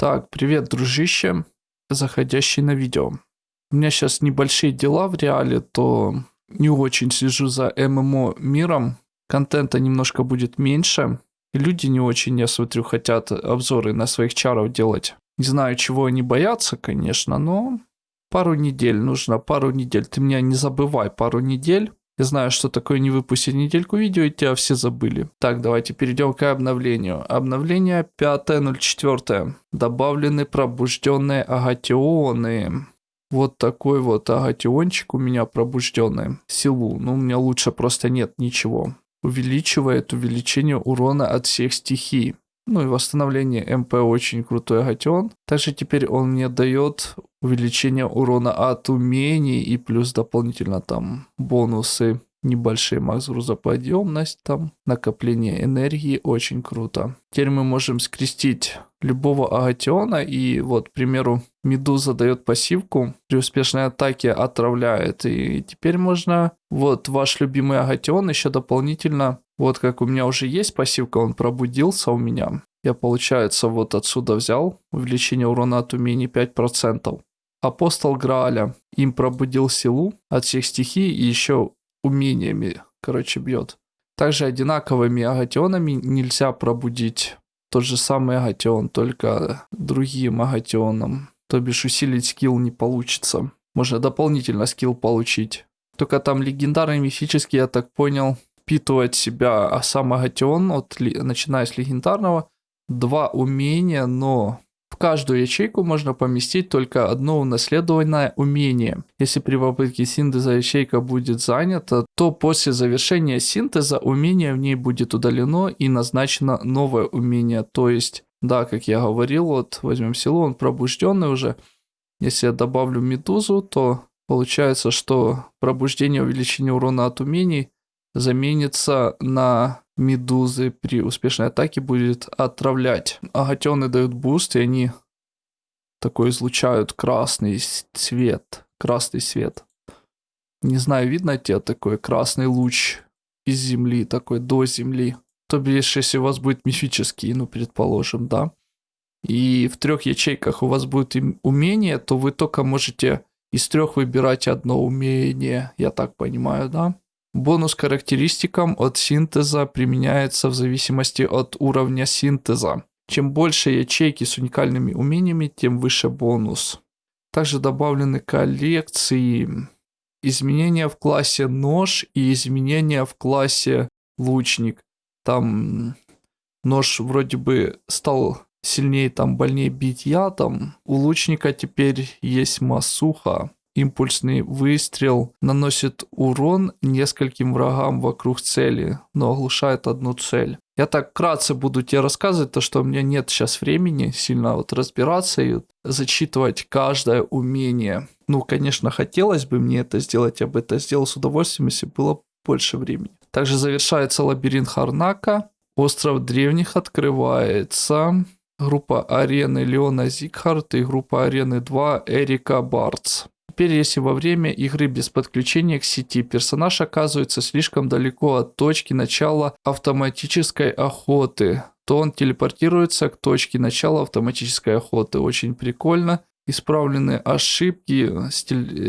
Так, привет, дружище, заходящий на видео. У меня сейчас небольшие дела в реале, то не очень слежу за ММО миром. Контента немножко будет меньше. И люди не очень, я смотрю, хотят обзоры на своих чаров делать. Не знаю, чего они боятся, конечно, но пару недель нужно, пару недель. Ты меня не забывай, пару недель. Я знаю, что такое не выпустить недельку видео, и тебя все забыли. Так, давайте перейдем к обновлению. Обновление 5.04. Добавлены пробужденные агатионы. Вот такой вот агатиончик у меня пробужденный. Силу. Ну, у меня лучше просто нет ничего. Увеличивает увеличение урона от всех стихий. Ну и восстановление МП очень крутой агатион. Также теперь он мне дает увеличение урона от умений и плюс дополнительно там бонусы небольшие макс грузоподъемность, там накопление энергии, очень круто. Теперь мы можем скрестить любого агатиона и вот, к примеру, Медуза дает пассивку, при успешной атаке отравляет. И теперь можно, вот ваш любимый агатион еще дополнительно, вот как у меня уже есть пассивка, он пробудился у меня. Я, получается, вот отсюда взял увеличение урона от умений 5%. Апостол Грааля им пробудил силу от всех стихий и еще умениями, короче, бьет. Также одинаковыми агатионами нельзя пробудить тот же самый агатион, только другим агатионом. То бишь усилить скилл не получится. Можно дополнительно скилл получить. Только там легендарный мифический, я так понял, впитывает себя а сам агатион, от, начиная с легендарного, два умения, но каждую ячейку можно поместить только одно унаследованное умение. Если при попытке синтеза ячейка будет занята, то после завершения синтеза умение в ней будет удалено и назначено новое умение. То есть, да, как я говорил, вот возьмем силу, он пробужденный уже. Если я добавлю медузу, то получается, что пробуждение увеличение урона от умений заменится на медузы при успешной атаке будет отравлять. Агатионы дают буст, и они такой излучают красный цвет. Красный свет. Не знаю, видно тебе такой красный луч из земли, такой до земли. То бишь, если у вас будет мифический, ну, предположим, да. И в трех ячейках у вас будет умение, то вы только можете из трех выбирать одно умение, я так понимаю, да? Бонус характеристикам от синтеза применяется в зависимости от уровня синтеза. Чем больше ячейки с уникальными умениями, тем выше бонус. Также добавлены коллекции, изменения в классе нож и изменения в классе лучник. Там нож вроде бы стал сильнее, там больнее бить ядом. У лучника теперь есть масуха. Импульсный выстрел наносит урон нескольким врагам вокруг цели, но оглушает одну цель. Я так вкратце буду тебе рассказывать, то что у меня нет сейчас времени сильно вот разбираться и зачитывать каждое умение. Ну, конечно, хотелось бы мне это сделать, я бы это сделал с удовольствием, если было больше времени. Также завершается лабиринт Харнака. Остров древних открывается. Группа арены Леона Зигхарт и группа арены 2 Эрика Бартс. Теперь, если во время игры без подключения к сети персонаж оказывается слишком далеко от точки начала автоматической охоты, то он телепортируется к точке начала автоматической охоты. Очень прикольно. Исправлены ошибки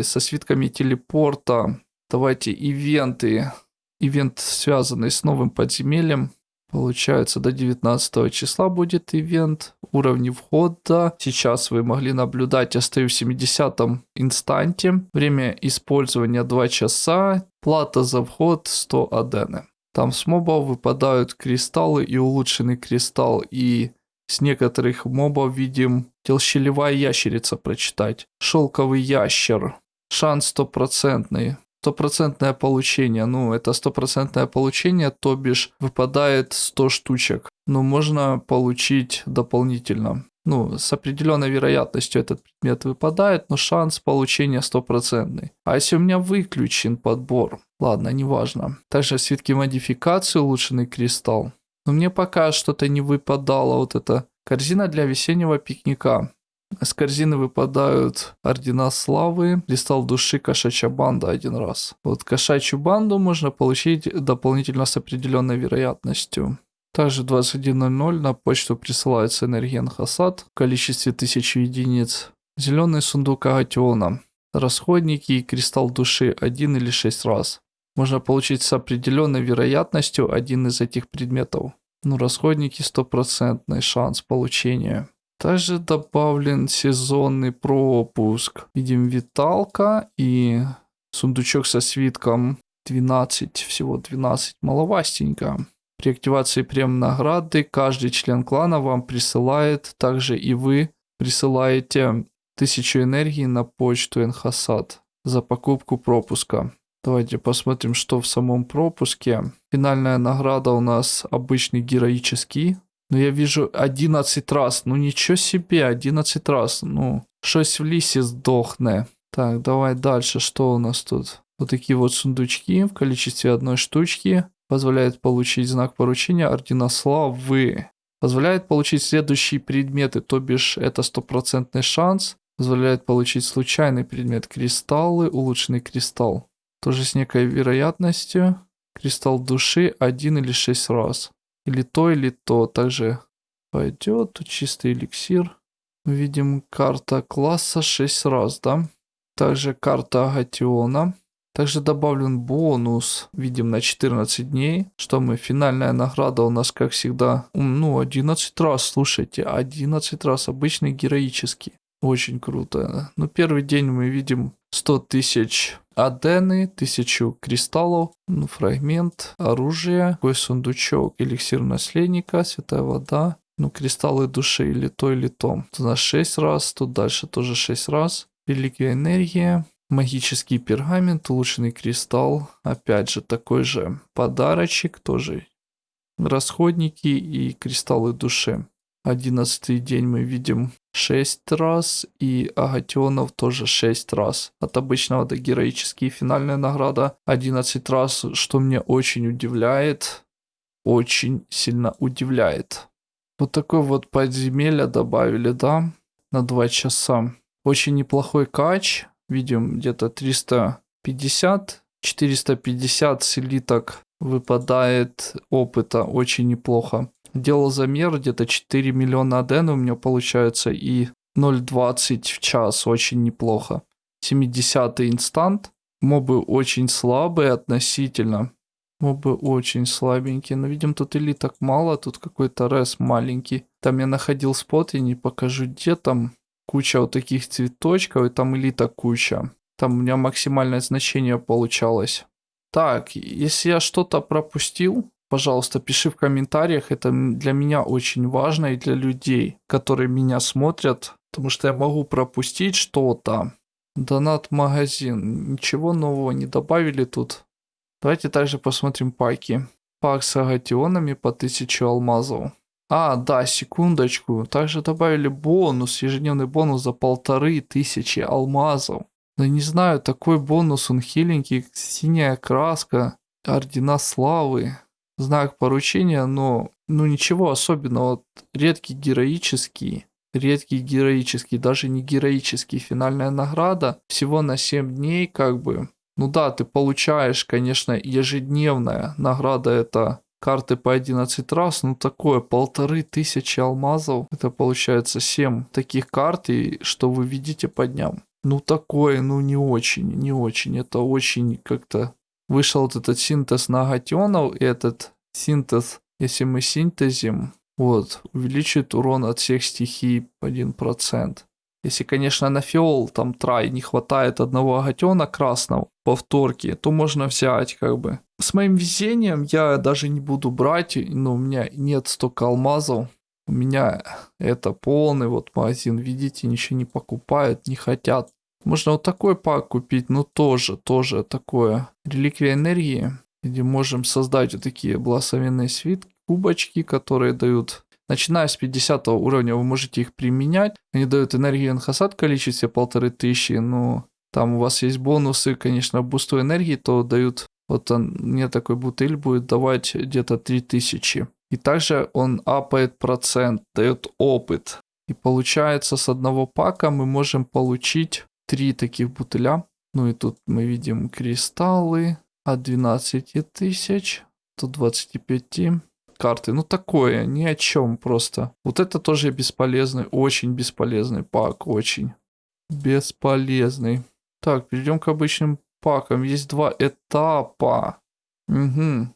со свитками телепорта. Давайте ивенты. Ивент, связанный с новым подземельем. Получается, до 19 числа будет ивент. Уровни входа. Сейчас вы могли наблюдать, я стою в 70 инстанте. Время использования 2 часа. Плата за вход 100 адены. Там с мобов выпадают кристаллы и улучшенный кристалл. И с некоторых мобов видим телщелевая ящерица прочитать. Шелковый ящер. Шанс стопроцентный стопроцентное получение. Ну, это стопроцентное получение, то бишь выпадает 100 штучек. Но можно получить дополнительно. Ну, с определенной вероятностью этот предмет выпадает, но шанс получения стопроцентный. А если у меня выключен подбор? Ладно, неважно. Также свитки модификации, улучшенный кристалл. Но мне пока что-то не выпадало вот эта корзина для весеннего пикника. С корзины выпадают ордена славы, кристалл души, кошачья банда один раз. Вот кошачью банду можно получить дополнительно с определенной вероятностью. Также 21.00 на почту присылается энергия Анхасад в количестве 1000 единиц. Зеленый сундук Агатиона. Расходники и кристалл души один или шесть раз. Можно получить с определенной вероятностью один из этих предметов. Но расходники стопроцентный шанс получения. Также добавлен сезонный пропуск. Видим виталка и сундучок со свитком 12, всего 12, маловастенько. При активации прем награды каждый член клана вам присылает, также и вы присылаете тысячу энергии на почту Энхасад за покупку пропуска. Давайте посмотрим, что в самом пропуске. Финальная награда у нас обычный героический. Но я вижу 11 раз. Ну ничего себе, 11 раз. Ну, щось в лисе сдохне. Так, давай дальше. Что у нас тут? Вот такие вот сундучки в количестве одной штучки. Позволяет получить знак поручения Ордена Славы. Позволяет получить следующие предметы, то бишь это стопроцентный шанс. Позволяет получить случайный предмет кристаллы, улучшенный кристалл. Тоже с некой вероятностью. Кристалл души один или шесть раз. Или то, или то. Также пойдет. Чистый эликсир. Видим карта класса 6 раз, да? Также карта Агатиона. Также добавлен бонус, видим, на 14 дней. Что мы, финальная награда у нас, как всегда, ну, 11 раз, слушайте, 11 раз, обычный героический. Очень круто. Ну, первый день мы видим 100 тысяч адены, 1000 кристаллов, ну, фрагмент, оружие, такой сундучок, эликсир наследника, святая вода, ну, кристаллы души или то, или то. Тут у нас 6 раз, тут дальше тоже 6 раз. Реликвия энергия, Магический пергамент, улучшенный кристалл. Опять же, такой же подарочек, тоже расходники и кристаллы души. Одиннадцатый день мы видим 6 раз, и агатионов тоже 6 раз. От обычного до героический. Финальная награда 11 раз, что мне очень удивляет. Очень сильно удивляет. Вот такой вот подземелье добавили, да, на 2 часа. Очень неплохой кач видим где-то 350, 450 слиток выпадает опыта, очень неплохо. Делал замер, где-то 4 миллиона аден у меня получается и 0.20 в час, очень неплохо. 70 инстант, мобы очень слабые относительно. Мобы очень слабенькие, но видим тут элиток мало, тут какой-то рес маленький. Там я находил спот, я не покажу где там куча вот таких цветочков, и там элита куча. Там у меня максимальное значение получалось. Так, если я что-то пропустил, пожалуйста, пиши в комментариях. Это для меня очень важно и для людей, которые меня смотрят, потому что я могу пропустить что-то. Донат-магазин. Ничего нового не добавили тут. Давайте также посмотрим паки. Пак с агатионами по 1000 алмазов. А, да, секундочку. Также добавили бонус, ежедневный бонус за полторы тысячи алмазов. Да не знаю, такой бонус, он хиленький, синяя краска, ордена славы, знак поручения, но ну ничего особенного. Вот, редкий героический, редкий героический, даже не героический, финальная награда всего на 7 дней как бы. Ну да, ты получаешь, конечно, ежедневная награда это карты по 11 раз, ну такое, полторы тысячи алмазов. Это получается 7 таких карт, и что вы видите по дням. Ну такое, ну не очень, не очень. Это очень как-то... Вышел вот этот синтез нагатионов, и этот синтез, если мы синтезим, вот, увеличит урон от всех стихий 1%. Если, конечно, на фиол, там, трай, не хватает одного агатиона красного, повторки, то можно взять, как бы. С моим везением я даже не буду брать, но у меня нет столько алмазов. У меня это полный вот магазин, видите, ничего не покупают, не хотят. Можно вот такой пак купить, но тоже, тоже такое. Реликвия энергии, где можем создать вот такие благословенные свитки, кубочки, которые дают Начиная с 50 уровня вы можете их применять. Они дают энергию инхасад в количестве полторы тысячи. Ну, там у вас есть бонусы, конечно, бусту энергии, то дают... Вот он, мне такой бутыль будет давать где-то 3000. И также он апает процент, дает опыт. И получается с одного пака мы можем получить три таких бутыля. Ну и тут мы видим кристаллы от 12 тысяч, тут 25. карты. Ну такое, ни о чем просто. Вот это тоже бесполезный, очень бесполезный пак, очень бесполезный. Так, перейдем к обычным пакам. Есть два этапа. Угу.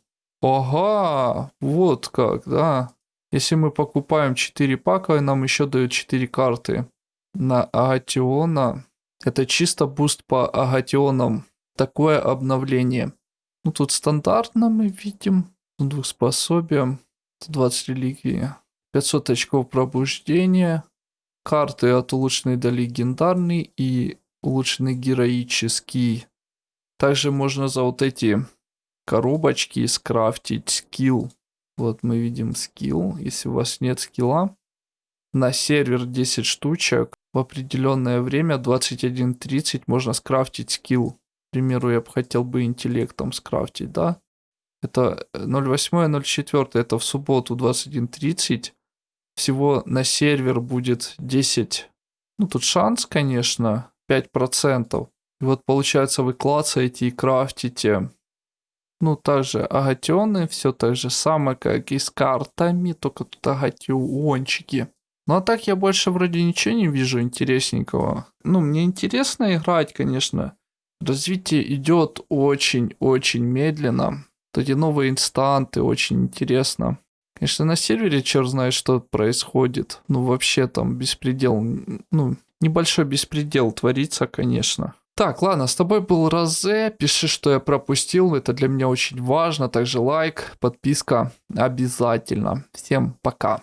Ага, вот как, да. Если мы покупаем 4 пака, нам еще дают 4 карты. На Агатиона. Это чисто буст по Агатионам. Такое обновление. Ну, тут стандартно мы видим. Двухспособие. 20 религий. 500 очков пробуждения. Карты от улучшенный до легендарный и улучшенный героический. Также можно за вот эти коробочки скрафтить скилл. Вот мы видим скилл. Если у вас нет скилла, на сервер 10 штучек в определенное время 21.30 можно скрафтить скилл. Примеру, я бы хотел бы интеллектом скрафтить, да? Это 08.04, это в субботу 21.30. Всего на сервер будет 10. Ну, тут шанс, конечно, 5%. И вот получается вы клацаете и крафтите ну, также агатионы, все так же самое, как и с картами, только тут агатиончики. Ну а так я больше вроде ничего не вижу интересненького. Ну, мне интересно играть, конечно. Развитие идет очень-очень медленно. Эти новые инстанты, очень интересно. Конечно, на сервере черт знает, что происходит. Ну, вообще там беспредел, ну, небольшой беспредел творится, конечно. Так, ладно, с тобой был Розе. Пиши, что я пропустил. Это для меня очень важно. Также лайк, подписка обязательно. Всем пока.